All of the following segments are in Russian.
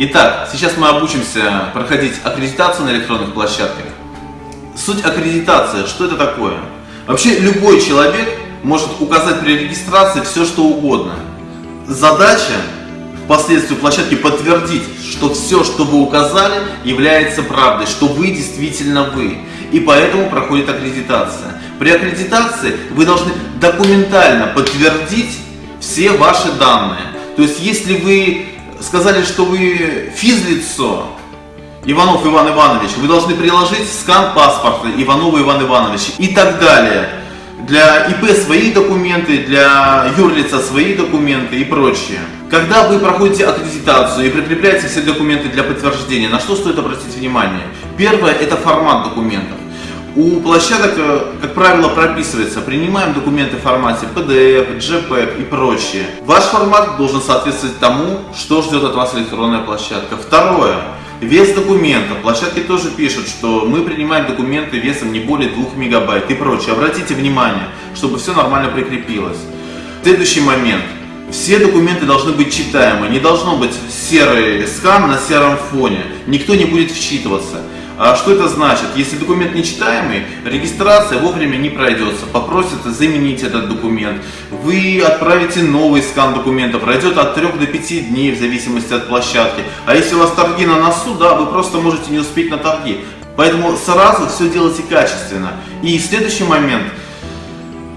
Итак, сейчас мы обучимся проходить аккредитацию на электронных площадках. Суть аккредитации, что это такое? Вообще любой человек может указать при регистрации все, что угодно. Задача впоследствии площадки подтвердить, что все, что вы указали, является правдой, что вы действительно вы. И поэтому проходит аккредитация. При аккредитации вы должны документально подтвердить все ваши данные. То есть, если вы сказали, что вы физлицо, Иванов Иван Иванович, вы должны приложить скан паспорта Иванова Иван Иванович и так далее. Для ИП свои документы, для юрлица свои документы и прочее. Когда вы проходите аккредитацию и прикрепляете все документы для подтверждения, на что стоит обратить внимание? Первое – это формат документов. У площадок, э, как правило, прописывается, принимаем документы в формате PDF, JPEG и прочее. Ваш формат должен соответствовать тому, что ждет от вас электронная площадка. Второе. Вес документа. Площадки тоже пишут, что мы принимаем документы весом не более 2 мегабайт и прочее. Обратите внимание, чтобы все нормально прикрепилось. Следующий момент. Все документы должны быть читаемы. Не должно быть серый скан на сером фоне. Никто не будет вчитываться. А что это значит? Если документ нечитаемый, регистрация вовремя не пройдется, попросят заменить этот документ. Вы отправите новый скан документа, пройдет от 3 до 5 дней в зависимости от площадки. А если у вас торги на носу, да, вы просто можете не успеть на торги. Поэтому сразу все делайте качественно. И следующий момент.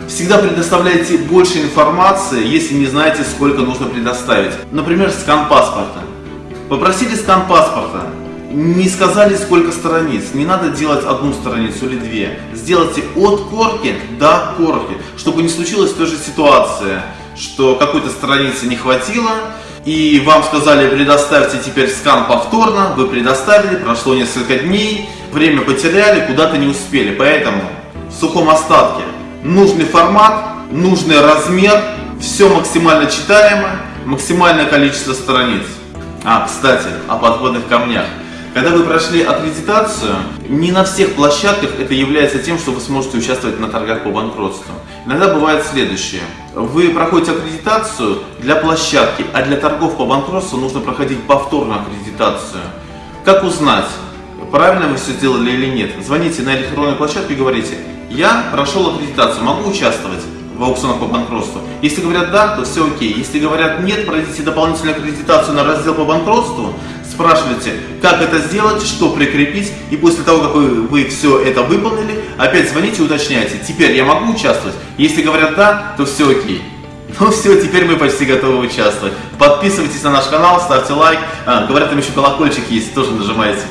Всегда предоставляйте больше информации, если не знаете, сколько нужно предоставить. Например, скан паспорта. Попросите скан паспорта, не сказали сколько страниц, не надо делать одну страницу или две. Сделайте от корки до корки, чтобы не случилась той же ситуация, что какой-то страницы не хватило, и вам сказали предоставьте теперь скан повторно, вы предоставили, прошло несколько дней, время потеряли, куда-то не успели. Поэтому в сухом остатке нужный формат, нужный размер, все максимально читаемо, максимальное количество страниц. А, кстати, о подводных камнях. Когда вы прошли аккредитацию, не на всех площадках это является тем, что вы сможете участвовать на торгах по банкротству. Иногда бывает следующее. Вы проходите аккредитацию для площадки, а для торгов по банкротству нужно проходить повторную аккредитацию. Как узнать, правильно вы все сделали или нет? Звоните на электронную площадку и говорите, я прошел аккредитацию, могу участвовать в аукционах по банкротству? Если говорят да, то все окей. Если говорят нет, пройдите дополнительную аккредитацию на раздел по банкротству, спрашиваете, как это сделать, что прикрепить, и после того, как вы, вы все это выполнили, опять звоните и уточняйте, теперь я могу участвовать? Если говорят да, то все окей. Ну все, теперь мы почти готовы участвовать. Подписывайтесь на наш канал, ставьте лайк. А, говорят, там еще колокольчик есть, тоже нажимайте.